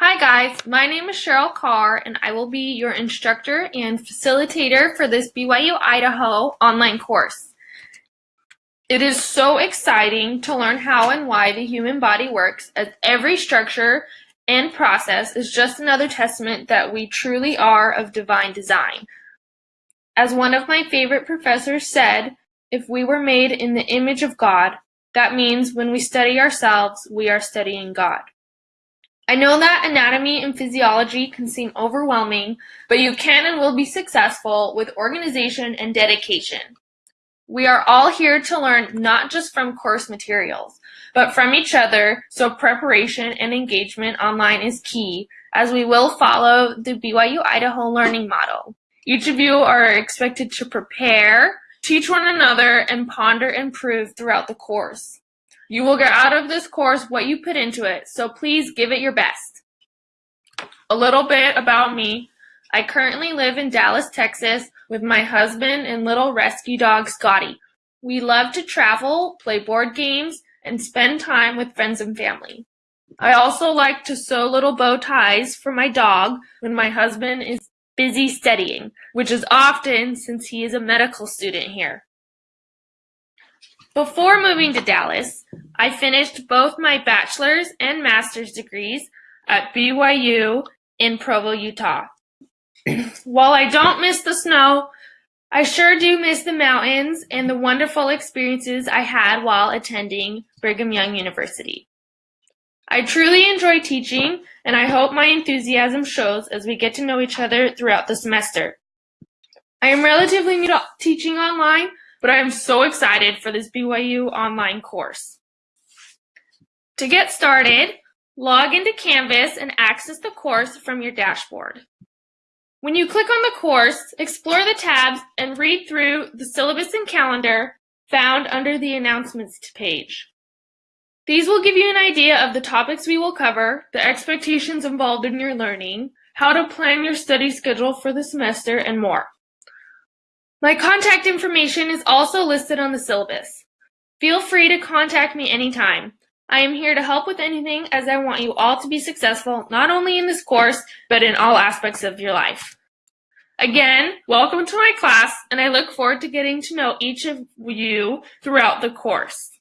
Hi guys, my name is Cheryl Carr and I will be your instructor and facilitator for this BYU Idaho online course. It is so exciting to learn how and why the human body works as every structure and process is just another testament that we truly are of divine design. As one of my favorite professors said, if we were made in the image of God, that means when we study ourselves, we are studying God. I know that anatomy and physiology can seem overwhelming, but you can and will be successful with organization and dedication. We are all here to learn not just from course materials, but from each other, so preparation and engagement online is key, as we will follow the BYU Idaho learning model. Each of you are expected to prepare, teach one another, and ponder and prove throughout the course. You will get out of this course what you put into it, so please give it your best. A little bit about me. I currently live in Dallas, Texas with my husband and little rescue dog Scotty. We love to travel, play board games, and spend time with friends and family. I also like to sew little bow ties for my dog when my husband is busy studying, which is often since he is a medical student here. Before moving to Dallas, I finished both my bachelor's and master's degrees at BYU in Provo, Utah. While I don't miss the snow, I sure do miss the mountains and the wonderful experiences I had while attending Brigham Young University. I truly enjoy teaching, and I hope my enthusiasm shows as we get to know each other throughout the semester. I am relatively new to teaching online, but I am so excited for this BYU online course. To get started, log into Canvas and access the course from your dashboard. When you click on the course, explore the tabs and read through the syllabus and calendar found under the announcements page. These will give you an idea of the topics we will cover, the expectations involved in your learning, how to plan your study schedule for the semester, and more. My contact information is also listed on the syllabus. Feel free to contact me anytime. I am here to help with anything as I want you all to be successful, not only in this course, but in all aspects of your life. Again, welcome to my class, and I look forward to getting to know each of you throughout the course.